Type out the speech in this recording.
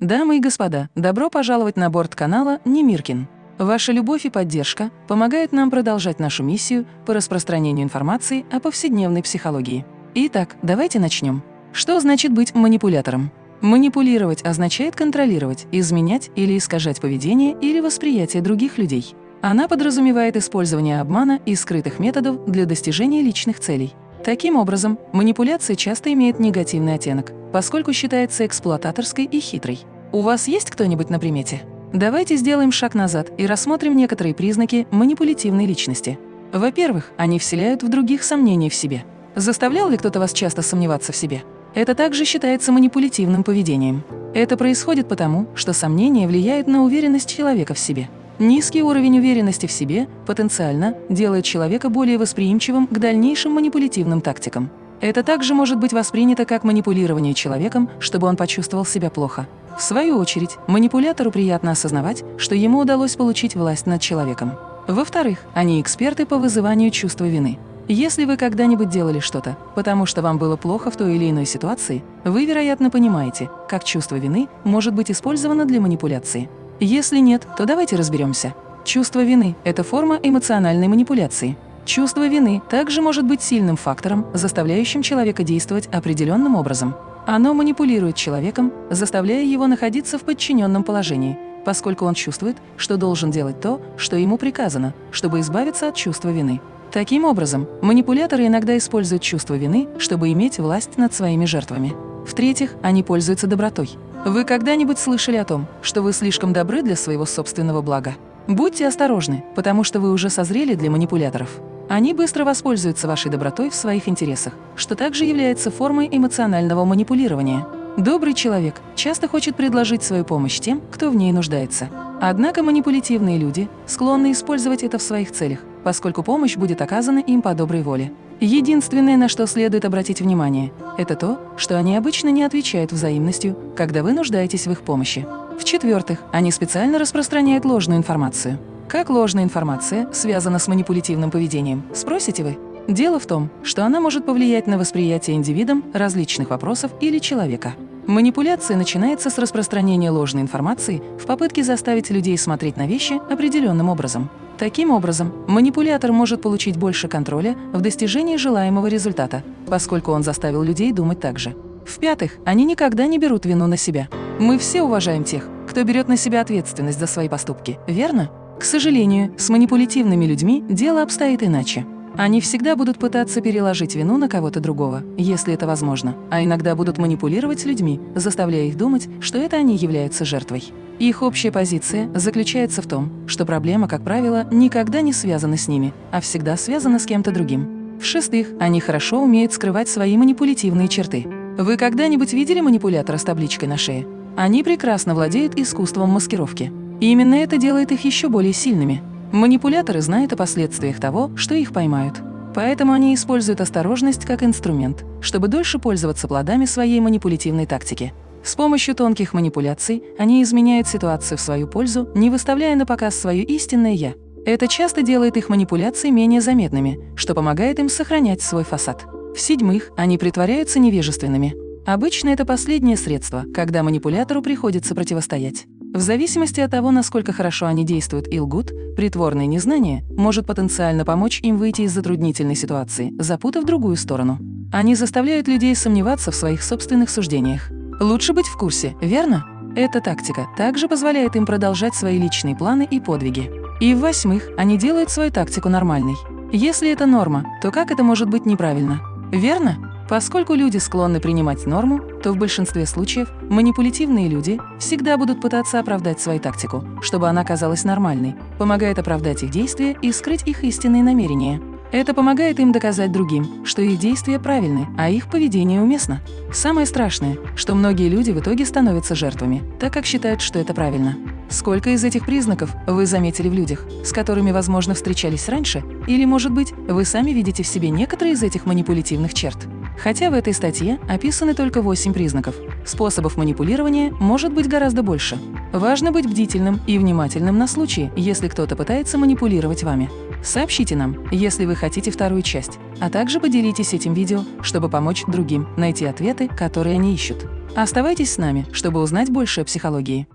Дамы и господа, добро пожаловать на борт канала Немиркин. Ваша любовь и поддержка помогают нам продолжать нашу миссию по распространению информации о повседневной психологии. Итак, давайте начнем. Что значит быть манипулятором? Манипулировать означает контролировать, изменять или искажать поведение или восприятие других людей. Она подразумевает использование обмана и скрытых методов для достижения личных целей. Таким образом, манипуляция часто имеет негативный оттенок, поскольку считается эксплуататорской и хитрой. У вас есть кто-нибудь на примете? Давайте сделаем шаг назад и рассмотрим некоторые признаки манипулятивной личности. Во-первых, они вселяют в других сомнения в себе. Заставлял ли кто-то вас часто сомневаться в себе? Это также считается манипулятивным поведением. Это происходит потому, что сомнения влияют на уверенность человека в себе. Низкий уровень уверенности в себе потенциально делает человека более восприимчивым к дальнейшим манипулятивным тактикам. Это также может быть воспринято как манипулирование человеком, чтобы он почувствовал себя плохо. В свою очередь, манипулятору приятно осознавать, что ему удалось получить власть над человеком. Во-вторых, они эксперты по вызыванию чувства вины. Если вы когда-нибудь делали что-то, потому что вам было плохо в той или иной ситуации, вы, вероятно, понимаете, как чувство вины может быть использовано для манипуляции. Если нет, то давайте разберемся. Чувство вины – это форма эмоциональной манипуляции. Чувство вины также может быть сильным фактором, заставляющим человека действовать определенным образом. Оно манипулирует человеком, заставляя его находиться в подчиненном положении, поскольку он чувствует, что должен делать то, что ему приказано, чтобы избавиться от чувства вины. Таким образом, манипуляторы иногда используют чувство вины, чтобы иметь власть над своими жертвами. В-третьих, они пользуются добротой. Вы когда-нибудь слышали о том, что вы слишком добры для своего собственного блага? Будьте осторожны, потому что вы уже созрели для манипуляторов. Они быстро воспользуются вашей добротой в своих интересах, что также является формой эмоционального манипулирования. Добрый человек часто хочет предложить свою помощь тем, кто в ней нуждается. Однако манипулятивные люди склонны использовать это в своих целях, поскольку помощь будет оказана им по доброй воле. Единственное, на что следует обратить внимание, это то, что они обычно не отвечают взаимностью, когда вы нуждаетесь в их помощи. В-четвертых, они специально распространяют ложную информацию. Как ложная информация связана с манипулятивным поведением, спросите вы? Дело в том, что она может повлиять на восприятие индивидом различных вопросов или человека. Манипуляция начинается с распространения ложной информации в попытке заставить людей смотреть на вещи определенным образом. Таким образом, манипулятор может получить больше контроля в достижении желаемого результата, поскольку он заставил людей думать так же. В-пятых, они никогда не берут вину на себя. Мы все уважаем тех, кто берет на себя ответственность за свои поступки, верно? К сожалению, с манипулятивными людьми дело обстоит иначе. Они всегда будут пытаться переложить вину на кого-то другого, если это возможно, а иногда будут манипулировать людьми, заставляя их думать, что это они являются жертвой. Их общая позиция заключается в том, что проблема, как правило, никогда не связана с ними, а всегда связана с кем-то другим. В-шестых, они хорошо умеют скрывать свои манипулятивные черты. Вы когда-нибудь видели манипулятора с табличкой на шее? Они прекрасно владеют искусством маскировки. И именно это делает их еще более сильными. Манипуляторы знают о последствиях того, что их поймают. Поэтому они используют осторожность как инструмент, чтобы дольше пользоваться плодами своей манипулятивной тактики. С помощью тонких манипуляций они изменяют ситуацию в свою пользу, не выставляя на показ свое истинное «я». Это часто делает их манипуляции менее заметными, что помогает им сохранять свой фасад. В-седьмых, они притворяются невежественными. Обычно это последнее средство, когда манипулятору приходится противостоять. В зависимости от того, насколько хорошо они действуют и лгут, притворное незнание может потенциально помочь им выйти из затруднительной ситуации, запутав другую сторону. Они заставляют людей сомневаться в своих собственных суждениях. Лучше быть в курсе, верно? Эта тактика также позволяет им продолжать свои личные планы и подвиги. И в-восьмых, они делают свою тактику нормальной. Если это норма, то как это может быть неправильно? Верно? Поскольку люди склонны принимать норму, то в большинстве случаев манипулятивные люди всегда будут пытаться оправдать свою тактику, чтобы она казалась нормальной, помогает оправдать их действия и скрыть их истинные намерения. Это помогает им доказать другим, что их действия правильны, а их поведение уместно. Самое страшное, что многие люди в итоге становятся жертвами, так как считают, что это правильно. Сколько из этих признаков вы заметили в людях, с которыми, возможно, встречались раньше? Или, может быть, вы сами видите в себе некоторые из этих манипулятивных черт? Хотя в этой статье описаны только 8 признаков. Способов манипулирования может быть гораздо больше. Важно быть бдительным и внимательным на случай, если кто-то пытается манипулировать вами. Сообщите нам, если вы хотите вторую часть, а также поделитесь этим видео, чтобы помочь другим найти ответы, которые они ищут. Оставайтесь с нами, чтобы узнать больше о психологии.